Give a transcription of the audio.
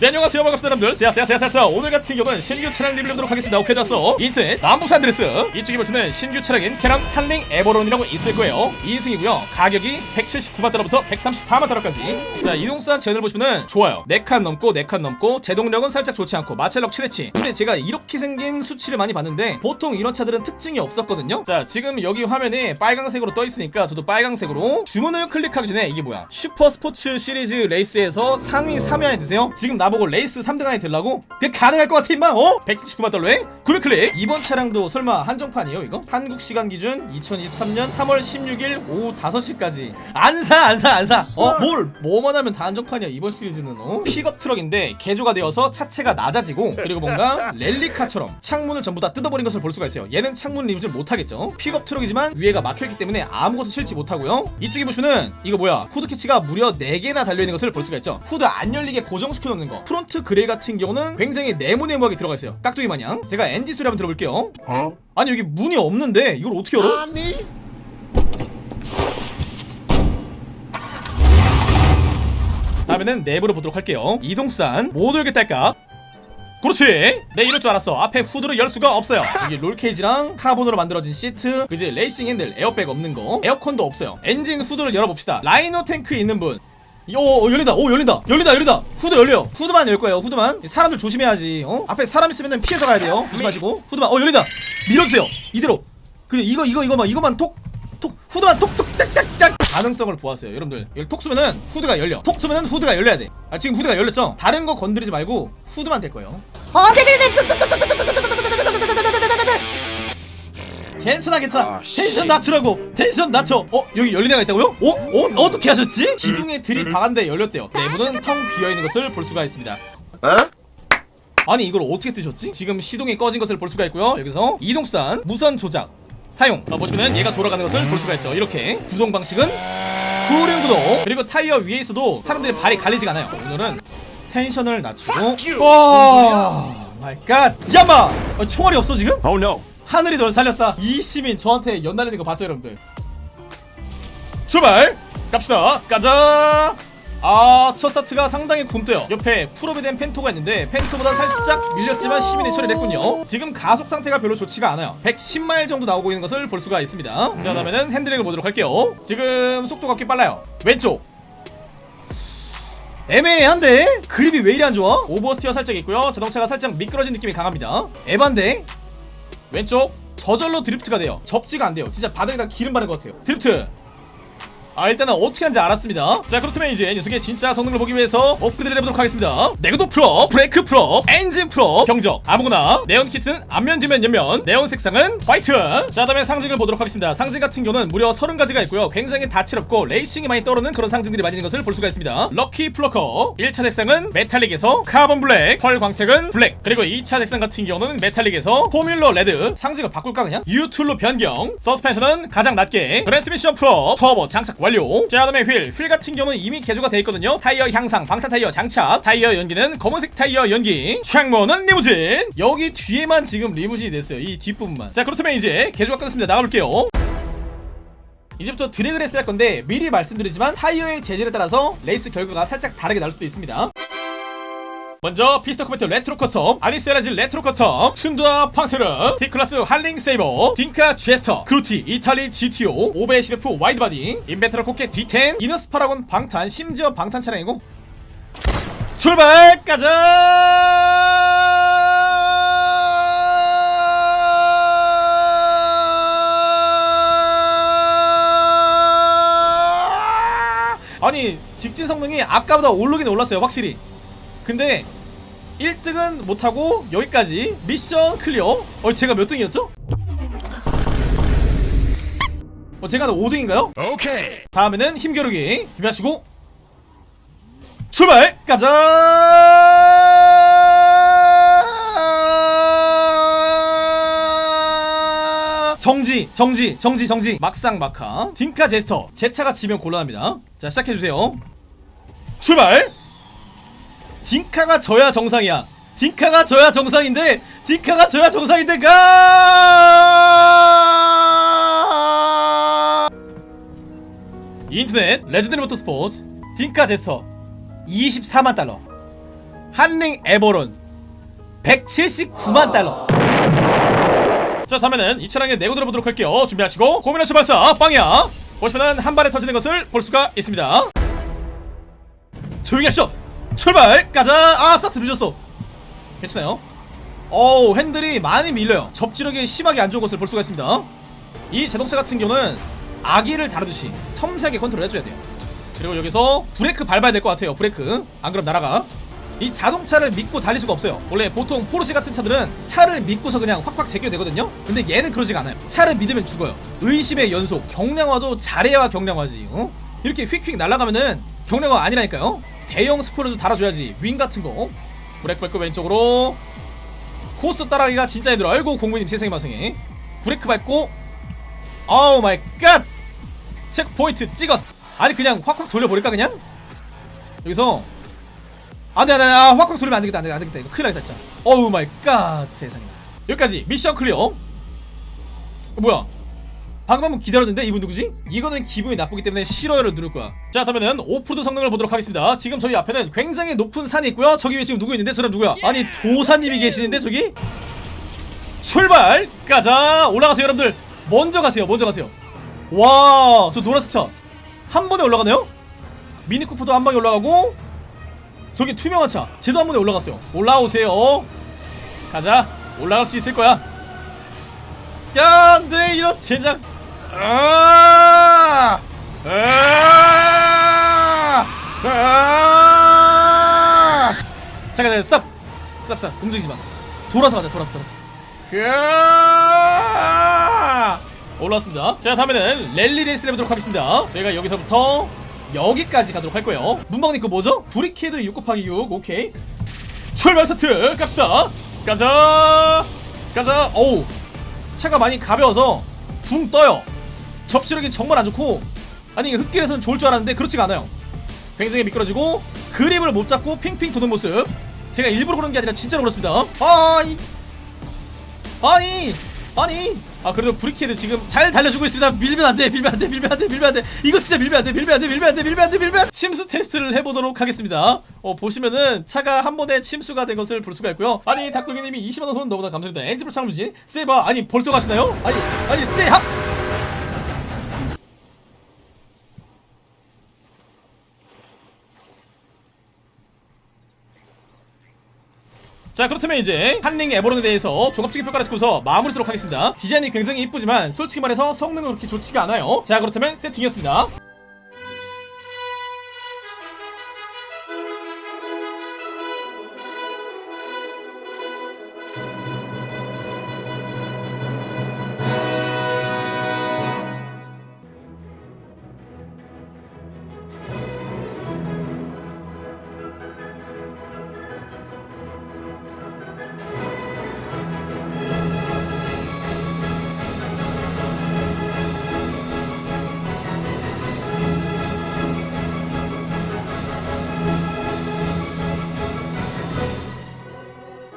네 안녕하세요. 반갑습니다 여러분들. 세야세야세야세야 오늘 같은 경우는 신규 차량 리뷰하도록 하겠습니다. 오케이 좋았어. 인터넷 남부 San Andreas. 이쪽에 보시면 신규 차량인 Karin Hotring Everon이라고 있을 거예요. 2인승이고요. 가격이 179만 달러부터 134만 달러까지. 자 이동수단 제원을 보시면은 좋아요. 4칸 넘고 4칸 넘고 제동력은 살짝 좋지 않고 마찰력 최대치. 근데 제가 이렇게 생긴 수치를 많이 봤는데 보통 이런 차들은 특징이 없었거든요. 자 지금 여기 화면에 빨강색으로 떠 있으니까 저도 빨강색으로 주문을 클릭하기 전에 이게 뭐야? 슈퍼 스포츠 시리즈 레이스에서 상위 3위 안에 드세요. 지금 나보고 레이스 3등 안에 들라고? 그게 가능할 것 같아 임마 어? 179만 달러에 900클릭 이번 차량도 설마 한정판이에요 이거? 한국 시간 기준 2023년 3월 16일 오후 5시까지. 안 사 안 사 안사. 어? 뭘? 뭐만 하면 다 한정판이야 이번 시리즈는 어? 픽업 트럭인데 개조가 되어서 차체가 낮아지고 그리고 뭔가 rally car처럼 창문을 전부 다 뜯어버린 것을 볼 수가 있어요. 얘는 창문 리뷰는 못하겠죠. 픽업 트럭이지만 위에가 막혀있기 때문에 아무것도 실지 못하고요. 이쪽에 보시면은 이거 뭐야? hood catch가 무려 4개나 달려있는 것을 볼 수가 있죠. 후드 안 열리게 고정시켜 놓는 거 front grille 같은 경우는 굉장히 네모네모하게 들어가 있어요. 깍두기 마냥. 제가 엔진 소리 한번 들어볼게요. 아니 여기 문이 없는데 이걸 어떻게 열어? 아니! 다음에는 내부를 보도록 할게요. 이동수단 못 열겠다 할까? 그렇지! 네 이럴 줄 알았어. 앞에 후드를 열 수가 없어요. 여기 roll cage랑 카본으로 만들어진 시트 그지 레이싱 핸들 에어백 없는 거. 에어컨도 없어요. 엔진 후드를 열어봅시다. Rhino 탱크 있는 분 오, 오 열린다 오 열린다 열린다 열린다 후드 열려 후드만 열 거예요 후드만 사람들 조심해야지 어 앞에 사람 있으면 피해서 가야 돼요 조심하시고 후드만 어 열린다 밀어주세요 이대로 그 이거 이거 이거만 이거만 톡 톡 후드만 톡톡 딱딱딱 가능성을 보았어요 여러분들 여기 톡 쏘면은 후드가 열려 톡 쏘면은 후드가 열려야 돼 아, 지금 후드가 열렸죠 다른 거 건드리지 말고 후드만 될 거예요 어, 네네네. 괜찮아 괜찮아 아, 씨. 텐션 낮추라고. 텐션 낮춰. 어 여기 열린 애가 있다고요? 어? 어? 어떻게 하셨지? 기둥에 들이 박았는데 열렸대요. 내부는 텅 비어있는 것을 볼 수가 있습니다. 아니 이걸 어떻게 뜨셨지? 지금 시동이 꺼진 것을 볼 수가 있고요. 여기서 이동수단 무선 조작 사용. 자, 보시면 얘가 돌아가는 것을 볼 수가 있죠. 이렇게 구동 방식은 후륜 구동. 그리고 타이어 위에 있어도 사람들의 발이 갈리지가 않아요. 오늘은 텐션을 낮추고. Oh my god. 야마! 어, 총알이 없어 지금? Oh no 하늘이 널 살렸다. 이 시민 저한테 연날리는 거 봤죠 여러분들? 출발! 갑시다. 가자! 아 첫 스타트가 상당히 굼떠요. 옆에 full up이 된 Panto가 있는데 Panto보다 살짝 밀렸지만 시민이 처리를 했군요. 지금 가속 상태가 별로 좋지가 않아요. 110마일 정도 나오고 있는 것을 볼 수가 있습니다. 자 다음에는 핸들링을 보도록 할게요. 지금 속도가 꽤 빨라요. 왼쪽. 애매한데? grip이 왜 이리 안 좋아? oversteer 살짝 있고요. 자동차가 살짝 미끄러진 느낌이 강합니다. 에반데? 왼쪽 저절로 drift가 돼요. 접지가 안 돼요. 진짜 바닥에다 기름 바른 것 같아요. 드리프트 아 일단은 어떻게 하는지 알았습니다. 자 그렇다면 이제 녀석의 진짜 성능을 보기 위해서 업그레이드 해보도록 하겠습니다. 내구도 full up 브레이크 full up 엔진 full up 경적. 아무거나 네온 kit는 앞면 뒤면 옆면. 네온 색상은 white. 자 다음에 상징을 보도록 하겠습니다. 상징 같은 경우는 무려 30가지가 있고요. 굉장히 다채롭고 레이싱이 많이 떠오르는 그런 상징들이 많이 있는 것을 볼 수가 있습니다. Lucky Plucker. 1차 색상은 metallic에서 carbon black pearl 광택은 black. 그리고 2차 색상 같은 경우는 metallic에서 formula red. 상징을 바꿀까 그냥? 유툴로 변경. 서스펜션은 가장 낮게. 트랜스미션 프로 터보 장착 완료. 자 다음에 휠. 휠 같은 경우는 이미 개조가 되어 있거든요. 타이어 향상 방탄 타이어 장착 타이어 연기는 검은색 타이어 연기. 창문은 리무진. 여기 뒤에만 지금 리무진이 됐어요. 이 뒷부분만. 자 그렇다면 이제 개조가 끝났습니다. 나가볼게요. 이제부터 드래그 레이스 할 건데 미리 말씀드리지만 타이어의 재질에 따라서 레이스 결과가 살짝 다르게 나올 수도 있습니다 먼저 피스터 코베트 레트로 커스텀 아니세라지 레트로 커스텀 춘두아 판테르 D클래스 할링 세이버 딩카 제스터 크루티 이탈리 GTO 510F 와이드바디 인벤트라 코켓 D10 이너스 파라곤 방탄 심지어 방탄 차량이고. 출발 가자 아니 직진 성능이 아까보다 오르긴 올랐어요 확실히 근데 1등은 못하고 여기까지 미션 클리어 어 제가 몇 등이었죠? 어 제가 5등인가요? 오케이 다음에는 힘겨루기 준비하시고 출발! 가자! 정지, 정지, 정지, 정지. 막상 막하. 딩카 제스터. 제 차가 지면 곤란합니다. 자, 시작해주세요. 출발! 딩카가 져야 정상이야. 딩카가 져야 정상인데, 딩카가 져야 정상인데, 가! 인터넷 레전드리 모터스포츠 딩카 제스터 24만 달러. 한링 에버론 179만 달러. 자 다음에는 이 차량에 내고 들어보도록 할게요. 준비하시고 고민하시 발사 빵이야! 보시면은 한 발에 터지는 것을 볼 수가 있습니다. 조용히 하시오 출발! 가자! 아 스타트 늦었어. 괜찮아요. 어우 핸들이 많이 밀려요. 접지력이 심하게 안 좋은 것을 볼 수가 있습니다. 이 자동차 같은 경우는 아기를 다루듯이 섬세하게 컨트롤 해줘야 돼요. 그리고 여기서 브레이크 밟아야 될 것 같아요 브레이크. 안 그럼 날아가. 이 자동차를 믿고 달릴 수가 없어요. 원래 보통 포르쉐 같은 차들은 차를 믿고서 그냥 확확 제껴야 되거든요. 근데 얘는 그러지가 않아요. 차를 믿으면 죽어요. 의심의 연속. 경량화도 잘해야 경량화지 어? 이렇게 휙휙 날아가면은 경량화 아니라니까요 대형 스포일러도 달아줘야지. 윙 같은 거. 브레이크 왼쪽으로. 코스 따라가기가 진짜 힘들어. 아이고 공부님 세상에 마상에 브레이크 밟고 아우 my god! checkpoint 찍었어. 아니 그냥 확확 돌려버릴까 그냥? 여기서. 안돼 안돼. 아, 확확 돌리면 안되겠다 안되겠다 안되겠다 이거. 큰일 나겠다 진짜. 어우 my god 세상에. 여기까지. mission clear. 어, 뭐야 방금 한번 기다렸는데 이분 누구지? 이거는 기분이 나쁘기 때문에 싫어요를 누를 거야. 자 그러면은 오프로드 성능을 보도록 하겠습니다. 지금 저희 앞에는 굉장히 높은 산이 있고요. 저기 위에 지금 누구 있는데? 저 사람 누구야? 아니 도사님이 계시는데 저기? 출발! 가자! 올라가세요 여러분들! 먼저 가세요 먼저 가세요. 와 저 노란색 차. 한 번에 올라가네요? 미니쿠퍼도 한 방에 올라가고 저기 투명한 차. 쟤도 한 번에 올라갔어요. 올라오세요. 가자. 올라갈 수 있을 거야. 야 안돼 이런 젠장 아! 아! 아! 잠깐 잠깐 stop stop stop 움직이지 마. 돌아서 가자 돌아서 돌아서! 올라왔습니다. 자 다음에는 랠리 레이스를 해보도록 하겠습니다. 저희가 여기서부터 여기까지 가도록 할 거예요. 문방님 그거 뭐죠? 브리키드 6 곱하기 6 오케이. 출발 스타트 갑시다. 가자! 가자! 어우! 차가 많이 가벼워서 붕 떠요 접지력이 정말 안 좋고 아니 흙길에서는 좋을 줄 알았는데 그렇지가 않아요. 굉장히 미끄러지고 그립을 못 잡고 핑핑 도는 모습. 제가 일부러 그런 게 아니라 진짜로 그렇습니다. 아이! 아니 아니 아 그래도 브리키드 지금 잘 달려주고 있습니다. 밀면 안돼 밀면 안돼 밀면 안돼 밀면 안돼. 이거 진짜 밀면 안돼 밀면 안돼 밀면 안돼 밀면 안돼 밀면 침수 테스트를 해보도록 하겠습니다. 어 보시면은 차가 한 번에 침수가 된 것을 볼 수가 있고요. 아니 닭도기님이 20만원 돈 너무나 감사합니다. 엔지pro 창무진 세바 아니 벌써 가시나요? 아니 아니 세하 자 그렇다면 이제 한링 에버론에 대해서 종합적인 평가를 듣고서 마무리 하도록 하겠습니다. 디자인이 굉장히 이쁘지만 솔직히 말해서 성능은 그렇게 좋지가 않아요. 자 그렇다면 세팅이었습니다